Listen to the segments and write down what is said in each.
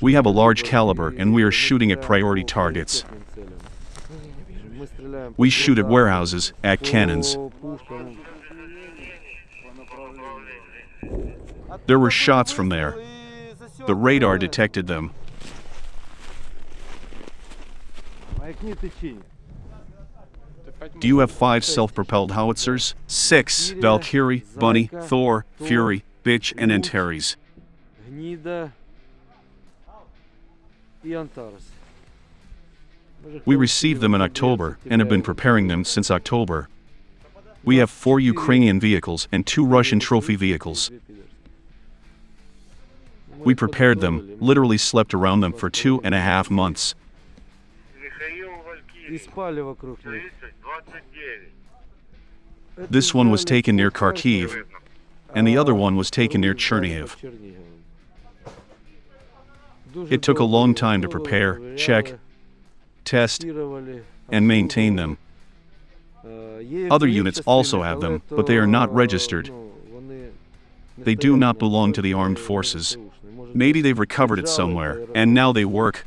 We have a large caliber and we are shooting at priority targets. We shoot at warehouses, at cannons. There were shots from there. The radar detected them. Do you have five self-propelled howitzers? Six. Valkyrie, Bunny, Thor, Fury, Bitch, and Antares. We received them in October and have been preparing them since October. We have four Ukrainian vehicles and two Russian trophy vehicles. We prepared them, literally slept around them for two and a half months. This one was taken near Kharkiv, and the other one was taken near Chernihiv. It took a long time to prepare, check, test, and maintain them. Other units also have them, but they are not registered. They do not belong to the armed forces. Maybe they've recovered it somewhere, and now they work.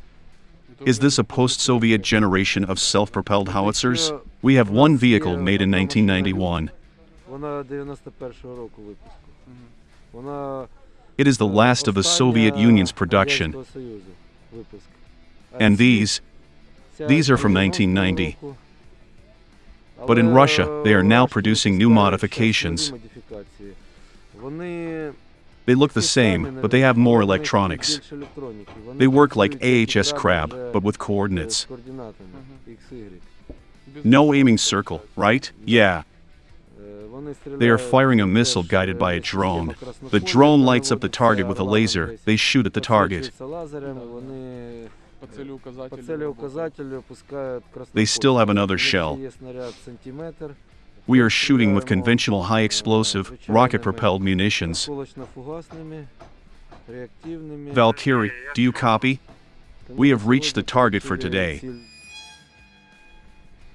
Is this a post-Soviet generation of self-propelled howitzers? We have one vehicle made in 1991. It is the last of the Soviet Union's production. And these, these are from 1990. But in Russia, they are now producing new modifications. They look the same, but they have more electronics. They work like AHS Krab, but with coordinates. Mm-hmm. No aiming circle, right? Yeah. They are firing a missile guided by a drone. The drone lights up the target with a laser. They shoot at the target. They still have another shell. We are shooting with conventional high explosive, rocket propelled munitions. Valkyrie, do you copy? We have reached the target for today.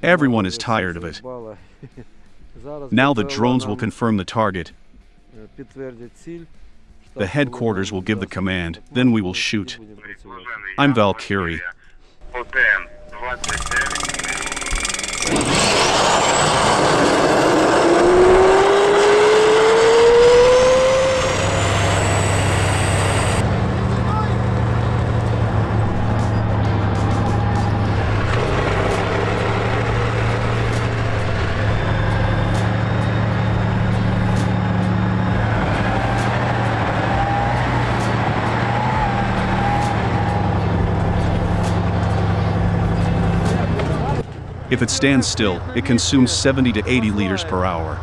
Everyone is tired of it. Now the drones will confirm the target. The headquarters will give the command, then we will shoot. I'm Valkyrie. If it stands still, it consumes 70 to 80 liters per hour.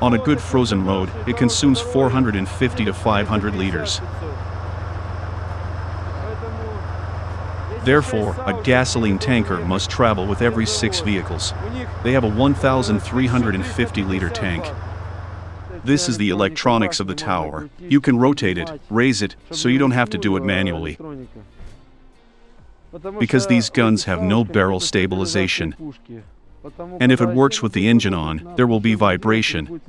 On a good frozen road, it consumes 450 to 500 liters. Therefore, a gasoline tanker must travel with every six vehicles. They have a 1,350 liter tank. This is the electronics of the tower. You can rotate it, raise it, so you don't have to do it manually because these guns have no barrel stabilization. And if it works with the engine on, there will be vibration.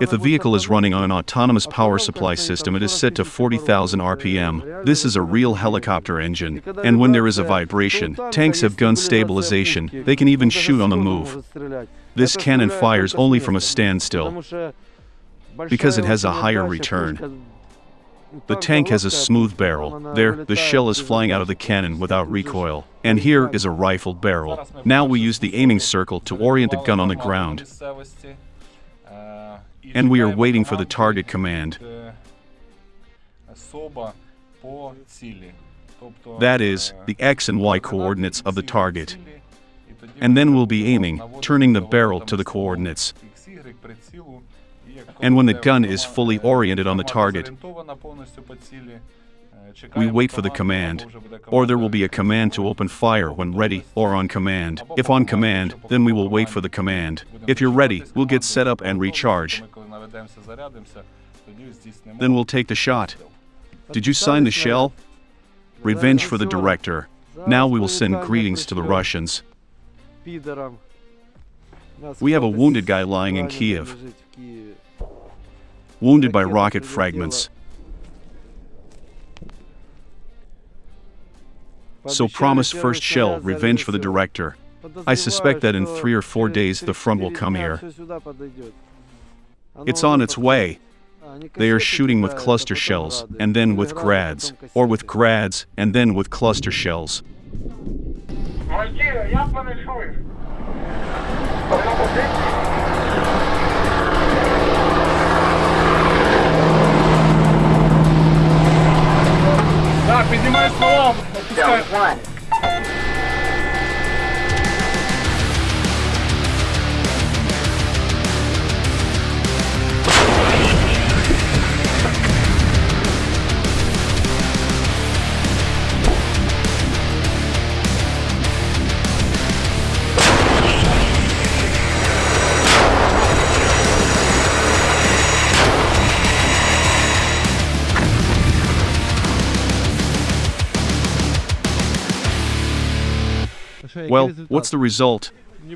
If the vehicle is running on an autonomous power supply system, it is set to 40,000 RPM. This is a real helicopter engine. And when there is a vibration, tanks have gun stabilization. They can even shoot on the move. This cannon fires only from a standstill because it has a higher return. The tank has a smooth barrel. There, the shell is flying out of the cannon without recoil. And here is a rifled barrel. Now we use the aiming circle to orient the gun on the ground. And we are waiting for the target command. That is, the X and Y coordinates of the target. And then we'll be aiming, turning the barrel to the coordinates and when the gun is fully oriented on the target, we wait for the command, or there will be a command to open fire when ready or on command. If on command, then we will wait for the command. If you're ready, we'll get set up and recharge. Then we'll take the shot. Did you sign the shell? Revenge for the director. Now we will send greetings to the Russians. We have a wounded guy lying in Kiev. Wounded by rocket fragments. So promise first shell, revenge for the director. I suspect that in three or four days the front will come here. It's on its way. They are shooting with cluster shells, and then with grads, or with grads, and then with cluster shells. Well, what's the result?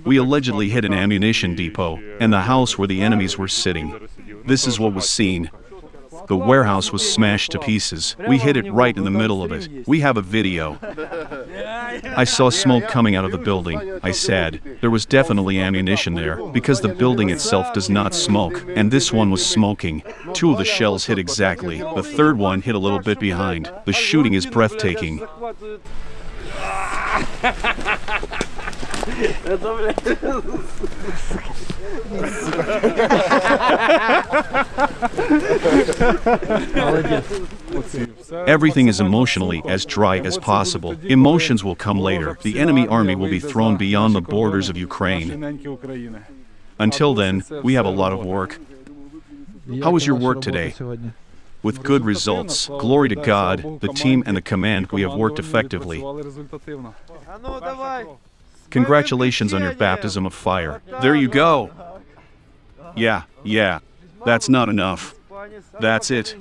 We allegedly hit an ammunition depot and the house where the enemies were sitting. This is what was seen. The warehouse was smashed to pieces. We hit it right in the middle of it. We have a video. I saw smoke coming out of the building. I said, there was definitely ammunition there, because the building itself does not smoke, and this one was smoking. Two of the shells hit exactly. The third one hit a little bit behind. The shooting is breathtaking. Everything is emotionally as dry as possible. Emotions will come later. The enemy army will be thrown beyond the borders of Ukraine. Неньки України. Until then, we have a lot of work. How was your work today? with good results. Glory to God, the team and the command, we have worked effectively. Congratulations on your baptism of fire. There you go. Yeah, yeah. That's not enough. That's it.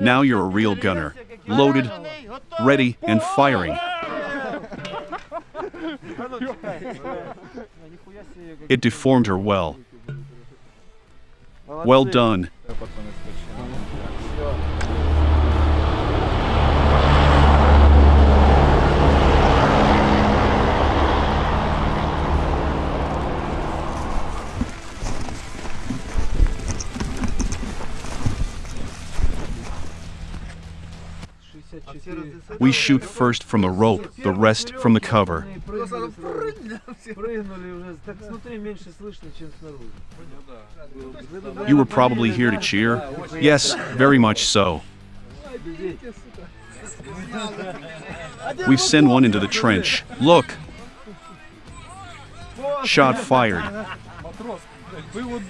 Now you're a real gunner. Loaded, ready, and firing. It deformed her well. Well done. Все. We shoot first from the rope, the rest from the cover. Прыгнули уже. Так смотри, меньше слышно, чем снаружи. You were probably here to cheer? Yes, very much so. We send one into the trench. Look! Shot fired. Матрос, блядь, вивод